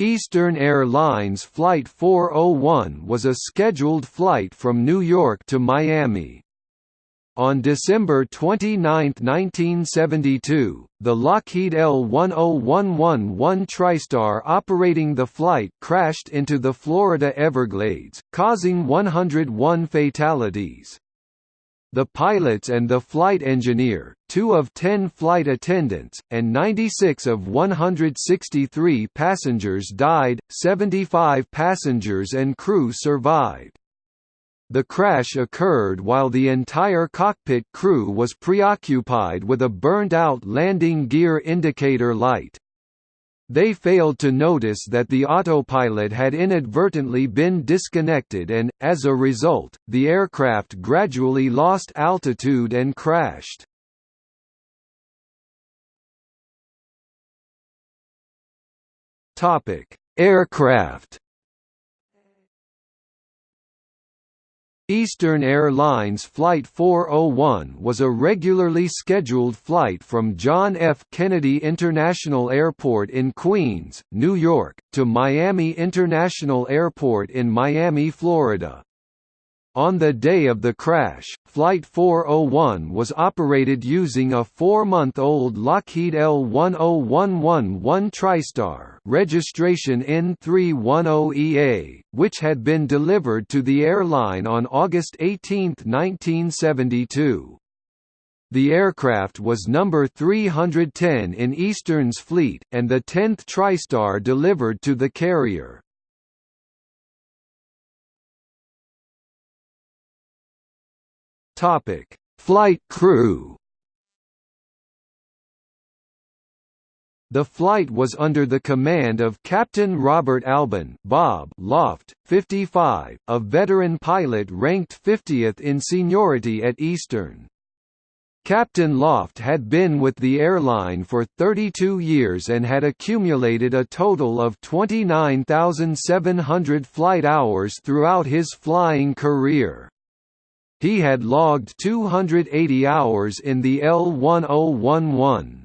Eastern Airlines Flight 401 was a scheduled flight from New York to Miami. On December 29, 1972, the Lockheed L-10111 TriStar operating the flight crashed into the Florida Everglades, causing 101 fatalities. The pilots and the flight engineer, two of ten flight attendants, and 96 of 163 passengers died, 75 passengers and crew survived. The crash occurred while the entire cockpit crew was preoccupied with a burnt-out landing gear indicator light. They failed to notice that the autopilot had inadvertently been disconnected and, as a result, the aircraft gradually lost altitude and crashed. Aircraft Eastern Airlines Flight 401 was a regularly scheduled flight from John F. Kennedy International Airport in Queens, New York, to Miami International Airport in Miami, Florida. On the day of the crash, Flight 401 was operated using a four-month-old Lockheed L-10111 TriStar registration N310EA, which had been delivered to the airline on August 18, 1972. The aircraft was number 310 in Eastern's fleet, and the 10th TriStar delivered to the carrier. Topic: Flight crew. The flight was under the command of Captain Robert Albin Bob Loft, 55, a veteran pilot ranked 50th in seniority at Eastern. Captain Loft had been with the airline for 32 years and had accumulated a total of 29,700 flight hours throughout his flying career. He had logged 280 hours in the L-1011.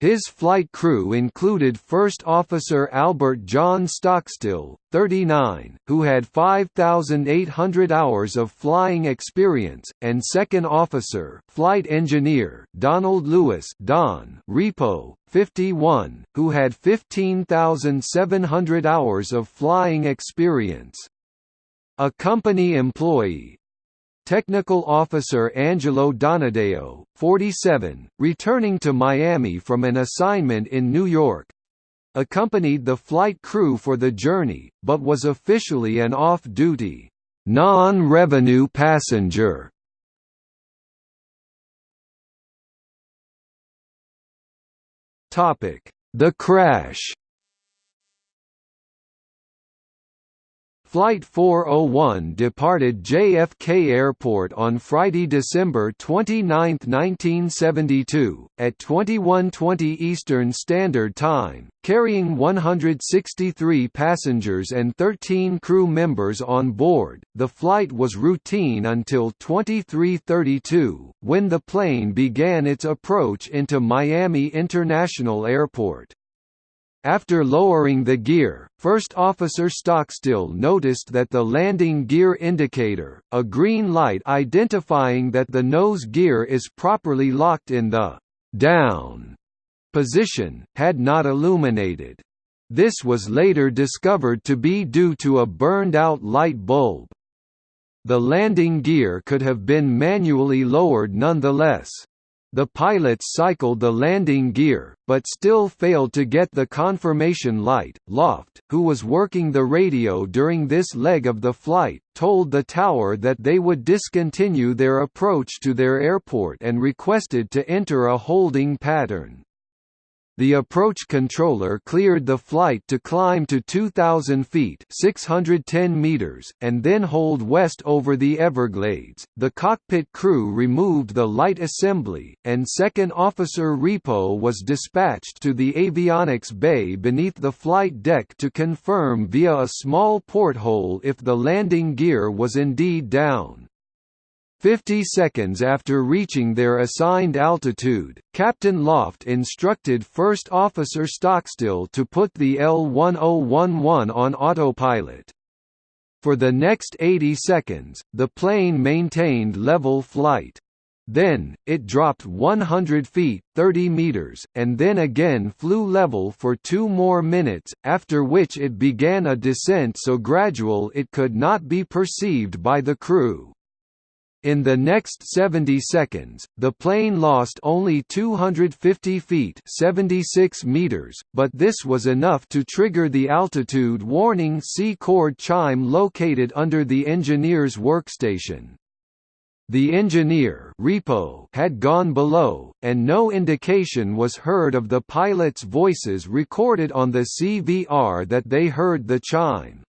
His flight crew included First Officer Albert John Stockstill, 39, who had 5,800 hours of flying experience, and Second Officer Flight Engineer Donald Lewis Don Repo, 51, who had 15,700 hours of flying experience. A company employee, Technical Officer Angelo Donadeo, 47, returning to Miami from an assignment in New York, accompanied the flight crew for the journey, but was officially an off-duty, non-revenue passenger. The crash Flight 401 departed JFK Airport on Friday, December 29, 1972, at 21:20 Eastern Standard Time, carrying 163 passengers and 13 crew members on board. The flight was routine until 23:32, when the plane began its approach into Miami International Airport. After lowering the gear, First Officer Stockstill noticed that the landing gear indicator, a green light identifying that the nose gear is properly locked in the «down» position, had not illuminated. This was later discovered to be due to a burned-out light bulb. The landing gear could have been manually lowered nonetheless. The pilots cycled the landing gear, but still failed to get the confirmation light. Loft, who was working the radio during this leg of the flight, told the tower that they would discontinue their approach to their airport and requested to enter a holding pattern. The approach controller cleared the flight to climb to 2,000 feet (610 meters) and then hold west over the Everglades. The cockpit crew removed the light assembly, and Second Officer Repo was dispatched to the avionics bay beneath the flight deck to confirm via a small porthole if the landing gear was indeed down. Fifty seconds after reaching their assigned altitude, Captain Loft instructed First Officer Stockstill to put the L-1011 on autopilot. For the next 80 seconds, the plane maintained level flight. Then, it dropped 100 feet 30 meters, and then again flew level for two more minutes, after which it began a descent so gradual it could not be perceived by the crew. In the next 70 seconds, the plane lost only 250 feet 76 meters, but this was enough to trigger the altitude warning C-chord chime located under the engineer's workstation. The engineer Repo had gone below, and no indication was heard of the pilots' voices recorded on the CVR that they heard the chime.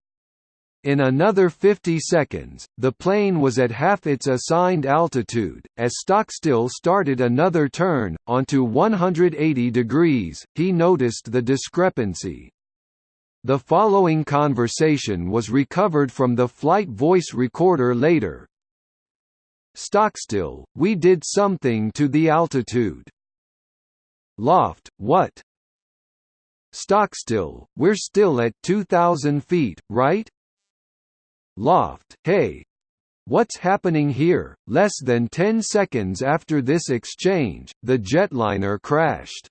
In another 50 seconds, the plane was at half its assigned altitude. As Stockstill started another turn, onto 180 degrees, he noticed the discrepancy. The following conversation was recovered from the flight voice recorder later. Stockstill, we did something to the altitude. Loft, what? Stockstill, we're still at 2,000 feet, right? Loft, hey. What's happening here? Less than 10 seconds after this exchange, the jetliner crashed.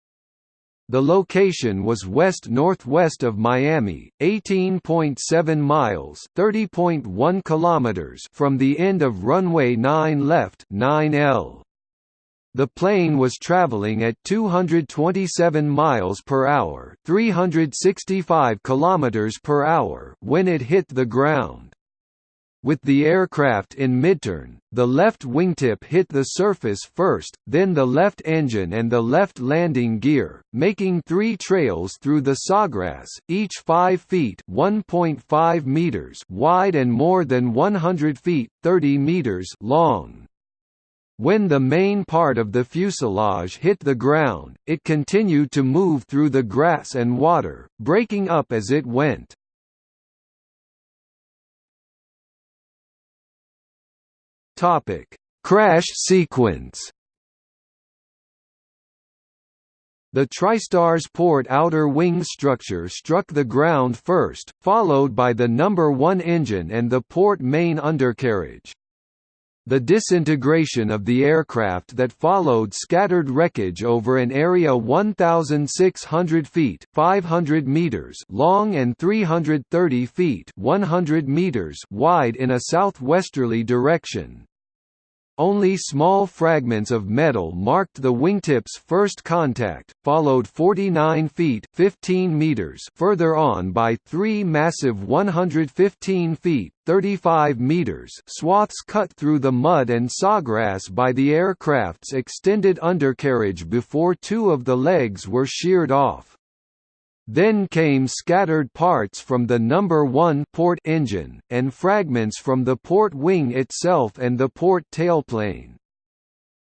The location was west-northwest of Miami, 18.7 miles (30.1 kilometers) from the end of runway 9 left 9L. The plane was traveling at 227 miles per hour, 365 kilometers per hour when it hit the ground. With the aircraft in midturn, the left wingtip hit the surface first, then the left engine and the left landing gear, making three trails through the sawgrass, each 5 feet (1.5 meters) wide and more than 100 feet (30 meters) long. When the main part of the fuselage hit the ground, it continued to move through the grass and water, breaking up as it went. Topic: Crash sequence. The TriStar's port outer wing structure struck the ground first, followed by the number 1 engine and the port main undercarriage. The disintegration of the aircraft that followed scattered wreckage over an area 1,600 feet 500 meters long and 330 feet 100 meters wide in a southwesterly direction. Only small fragments of metal marked the wingtip's first contact, followed 49 feet 15 meters further on by three massive 115 feet 35 meters swaths cut through the mud and sawgrass by the aircraft's extended undercarriage before two of the legs were sheared off. Then came scattered parts from the number 1 port engine, and fragments from the port wing itself and the port tailplane.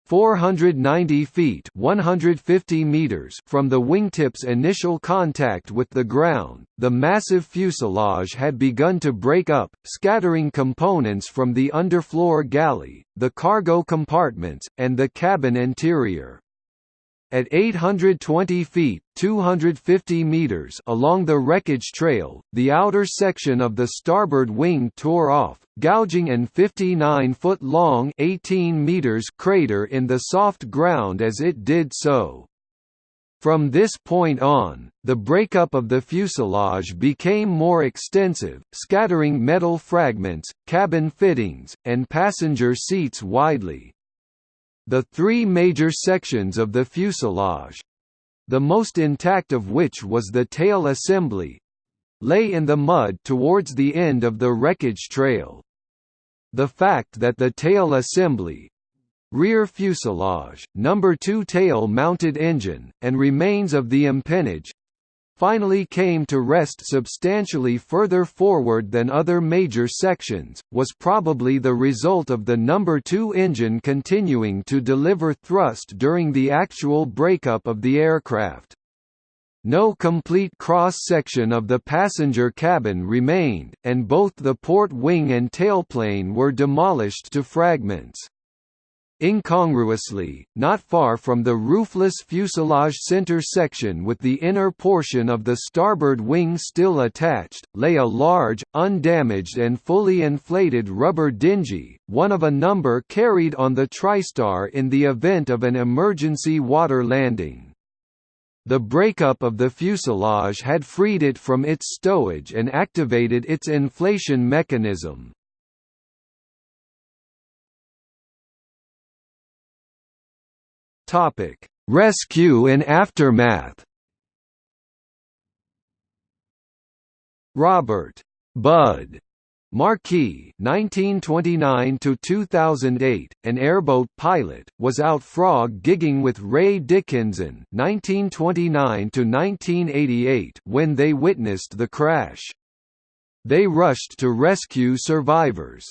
490 feet 150 meters from the wingtip's initial contact with the ground, the massive fuselage had begun to break up, scattering components from the underfloor galley, the cargo compartments, and the cabin interior. At 820 feet 250 meters along the wreckage trail, the outer section of the starboard wing tore off, gouging an 59-foot-long 18 meters crater in the soft ground as it did so. From this point on, the breakup of the fuselage became more extensive, scattering metal fragments, cabin fittings, and passenger seats widely. The three major sections of the fuselage—the most intact of which was the tail assembly—lay in the mud towards the end of the wreckage trail. The fact that the tail assembly, rear fuselage, number 2 tail-mounted engine, and remains of the empennage, finally came to rest substantially further forward than other major sections, was probably the result of the number 2 engine continuing to deliver thrust during the actual breakup of the aircraft. No complete cross-section of the passenger cabin remained, and both the port wing and tailplane were demolished to fragments. Incongruously, not far from the roofless fuselage center section with the inner portion of the starboard wing still attached, lay a large, undamaged and fully inflated rubber dinghy, one of a number carried on the TriStar in the event of an emergency water landing. The breakup of the fuselage had freed it from its stowage and activated its inflation mechanism. Topic: Rescue and aftermath. Robert Bud Marquis (1929–2008), an airboat pilot, was out frog gigging with Ray Dickinson (1929–1988) when they witnessed the crash. They rushed to rescue survivors.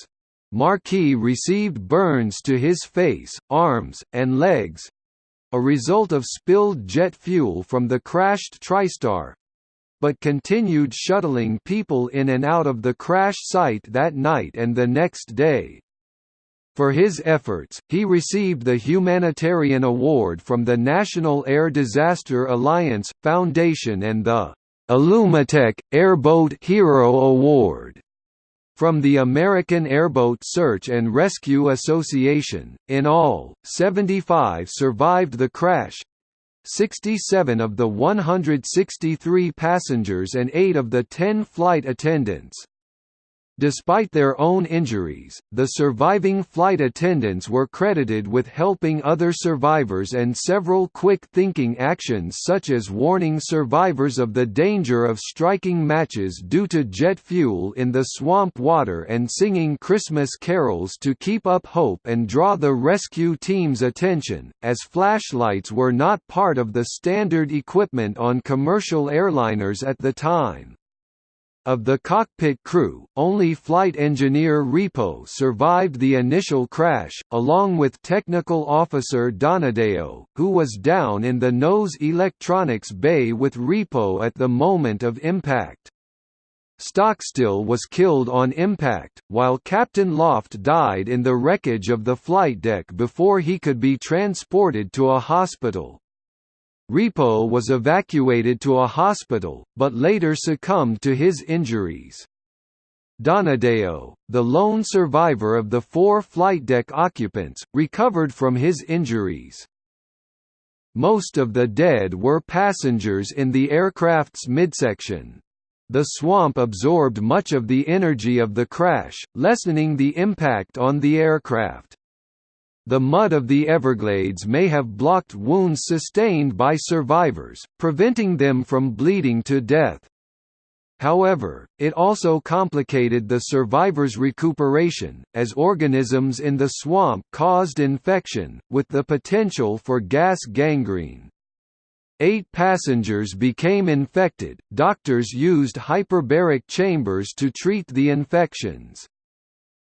Marquis received burns to his face, arms, and legs, a result of spilled jet fuel from the crashed TriStar but continued shuttling people in and out of the crash site that night and the next day. For his efforts, he received the Humanitarian Award from the National Air Disaster Alliance Foundation and the Illumatech Airboat Hero Award from the American Airboat Search and Rescue Association, in all, 75 survived the crash 67 of the 163 passengers and 8 of the 10 flight attendants. Despite their own injuries, the surviving flight attendants were credited with helping other survivors and several quick-thinking actions such as warning survivors of the danger of striking matches due to jet fuel in the swamp water and singing Christmas carols to keep up hope and draw the rescue team's attention, as flashlights were not part of the standard equipment on commercial airliners at the time. Of the cockpit crew, only flight engineer Repo survived the initial crash, along with technical officer Donadeo, who was down in the nose electronics bay with Repo at the moment of impact. Stockstill was killed on impact, while Captain Loft died in the wreckage of the flight deck before he could be transported to a hospital. Repo was evacuated to a hospital, but later succumbed to his injuries. Donadeo, the lone survivor of the four flight deck occupants, recovered from his injuries. Most of the dead were passengers in the aircraft's midsection. The swamp absorbed much of the energy of the crash, lessening the impact on the aircraft. The mud of the Everglades may have blocked wounds sustained by survivors, preventing them from bleeding to death. However, it also complicated the survivors' recuperation, as organisms in the swamp caused infection, with the potential for gas gangrene. Eight passengers became infected, doctors used hyperbaric chambers to treat the infections.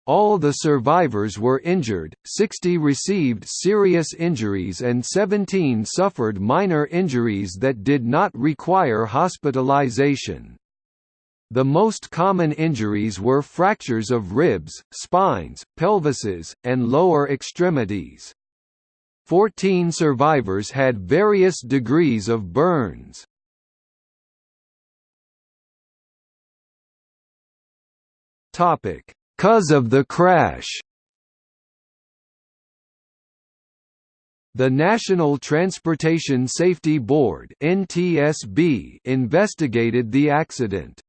All the survivors were injured, 60 received serious injuries and 17 suffered minor injuries that did not require hospitalization. The most common injuries were fractures of ribs, spines, pelvises, and lower extremities. Fourteen survivors had various degrees of burns. Topic Cause of the crash The National Transportation Safety Board (NTSB) investigated the accident.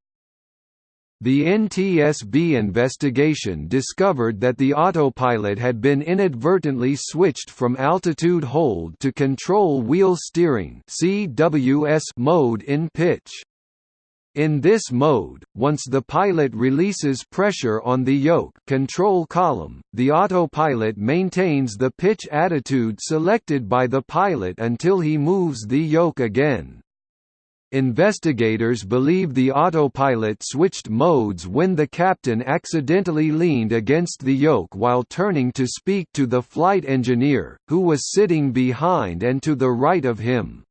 The NTSB investigation discovered that the autopilot had been inadvertently switched from altitude hold to control wheel steering (CWS) mode in pitch. In this mode, once the pilot releases pressure on the yoke control column, the autopilot maintains the pitch attitude selected by the pilot until he moves the yoke again. Investigators believe the autopilot switched modes when the captain accidentally leaned against the yoke while turning to speak to the flight engineer, who was sitting behind and to the right of him.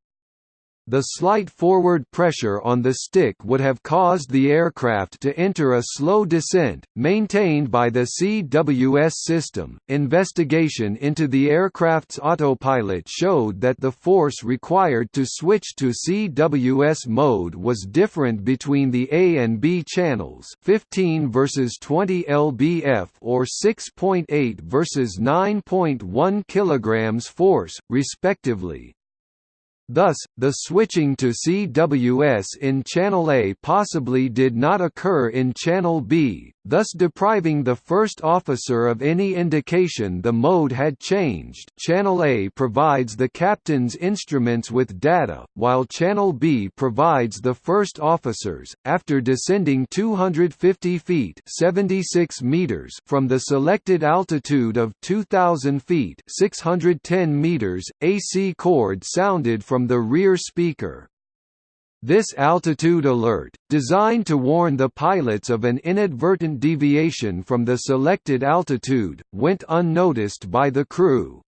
The slight forward pressure on the stick would have caused the aircraft to enter a slow descent, maintained by the CWS system. Investigation into the aircraft's autopilot showed that the force required to switch to CWS mode was different between the A and B channels, 15 versus 20 lbf or 6.8 versus 9.1 kilograms force, respectively. Thus, the switching to CWS in Channel A possibly did not occur in Channel B, thus depriving the first officer of any indication the mode had changed Channel A provides the captain's instruments with data, while Channel B provides the first officers. After descending 250 feet 76 meters from the selected altitude of 2,000 feet 610 meters, AC chord sounded from the rear speaker. This altitude alert, designed to warn the pilots of an inadvertent deviation from the selected altitude, went unnoticed by the crew.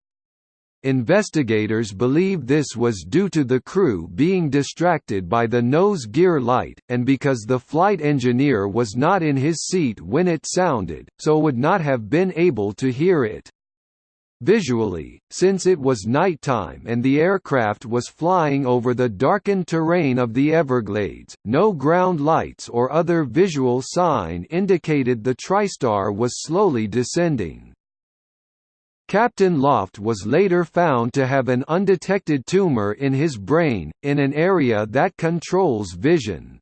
Investigators believe this was due to the crew being distracted by the nose gear light, and because the flight engineer was not in his seat when it sounded, so would not have been able to hear it. Visually, since it was nighttime and the aircraft was flying over the darkened terrain of the Everglades, no ground lights or other visual sign indicated the TriStar was slowly descending. Captain Loft was later found to have an undetected tumor in his brain, in an area that controls vision.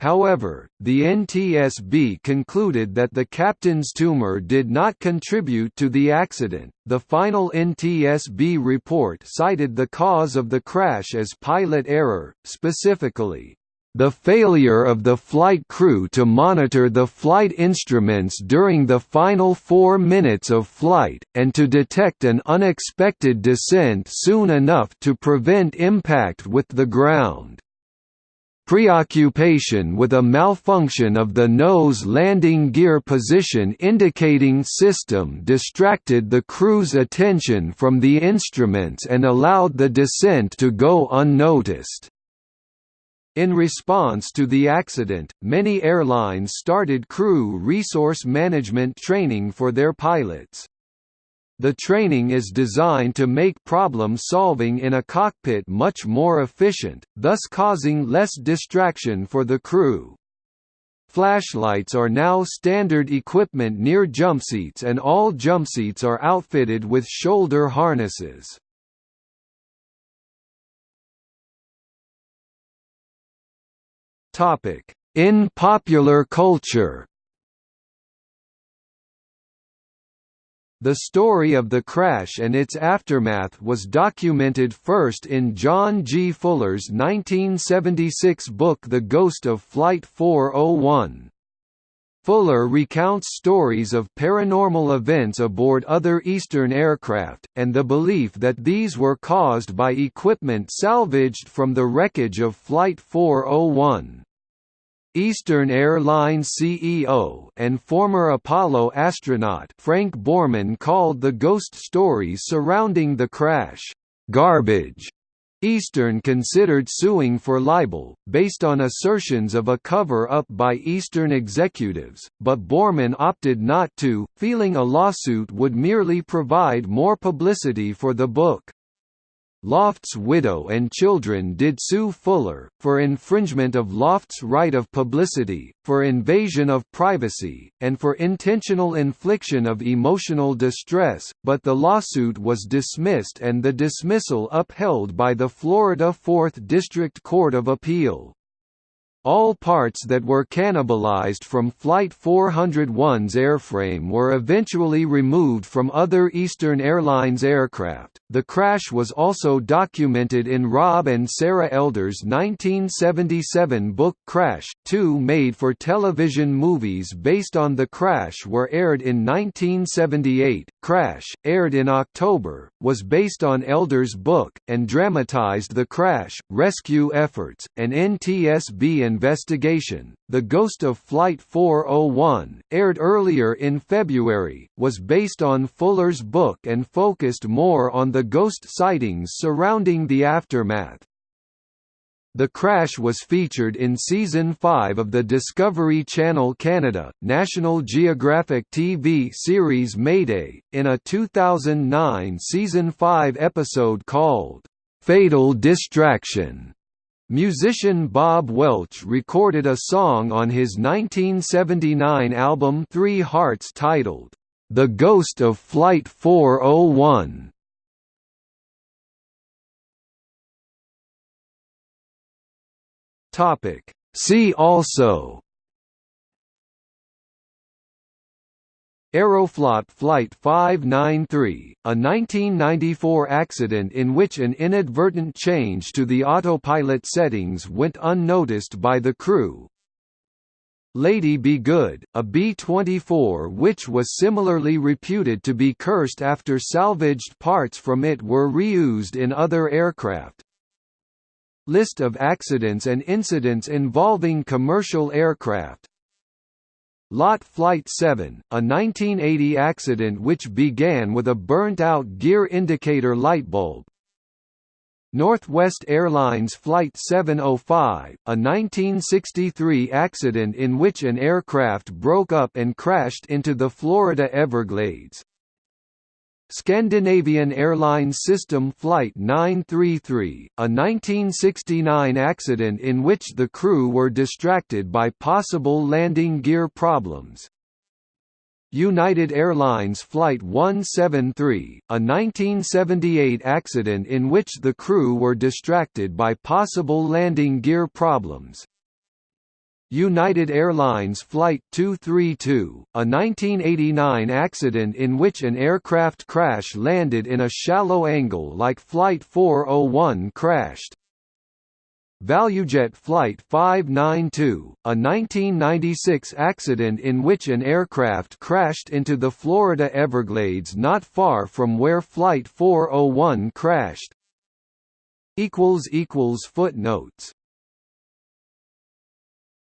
However, the NTSB concluded that the captain's tumor did not contribute to the accident. The final NTSB report cited the cause of the crash as pilot error, specifically, the failure of the flight crew to monitor the flight instruments during the final four minutes of flight, and to detect an unexpected descent soon enough to prevent impact with the ground. Preoccupation with a malfunction of the nose landing gear position indicating system distracted the crew's attention from the instruments and allowed the descent to go unnoticed. In response to the accident, many airlines started crew resource management training for their pilots. The training is designed to make problem solving in a cockpit much more efficient, thus causing less distraction for the crew. Flashlights are now standard equipment near jumpseats and all jumpseats are outfitted with shoulder harnesses. In popular culture The story of the crash and its aftermath was documented first in John G. Fuller's 1976 book The Ghost of Flight 401. Fuller recounts stories of paranormal events aboard other Eastern aircraft, and the belief that these were caused by equipment salvaged from the wreckage of Flight 401. Eastern Airlines CEO and former Apollo astronaut Frank Borman called the ghost stories surrounding the crash, "...garbage." Eastern considered suing for libel, based on assertions of a cover-up by Eastern executives, but Borman opted not to, feeling a lawsuit would merely provide more publicity for the book. Loft's widow and children did sue Fuller, for infringement of Loft's right of publicity, for invasion of privacy, and for intentional infliction of emotional distress, but the lawsuit was dismissed and the dismissal upheld by the Florida 4th District Court of Appeal. All parts that were cannibalized from Flight 401's airframe were eventually removed from other Eastern Airlines aircraft. The crash was also documented in Rob and Sarah Elder's 1977 book Crash. Two made for television movies based on the crash were aired in 1978. Crash, aired in October, was based on Elder's book, and dramatized the crash, rescue efforts, and NTSB investigation. The Ghost of Flight 401, aired earlier in February, was based on Fuller's book and focused more on the ghost sightings surrounding the aftermath. The crash was featured in Season 5 of the Discovery Channel Canada, National Geographic TV series Mayday, in a 2009 Season 5 episode called, "'Fatal Distraction'". Musician Bob Welch recorded a song on his 1979 album Three Hearts titled, "'The Ghost of Flight 401'. Topic. See also Aeroflot Flight 593, a 1994 accident in which an inadvertent change to the autopilot settings went unnoticed by the crew. Lady Be Good, a B-24 which was similarly reputed to be cursed after salvaged parts from it were reused in other aircraft. List of accidents and incidents involving commercial aircraft LOT Flight 7, a 1980 accident which began with a burnt-out gear indicator light bulb. Northwest Airlines Flight 705, a 1963 accident in which an aircraft broke up and crashed into the Florida Everglades. Scandinavian Airlines System Flight 933, a 1969 accident in which the crew were distracted by possible landing gear problems. United Airlines Flight 173, a 1978 accident in which the crew were distracted by possible landing gear problems. United Airlines Flight 232, a 1989 accident in which an aircraft crash landed in a shallow angle like Flight 401 crashed. ValueJet Flight 592, a 1996 accident in which an aircraft crashed into the Florida Everglades not far from where Flight 401 crashed. Footnotes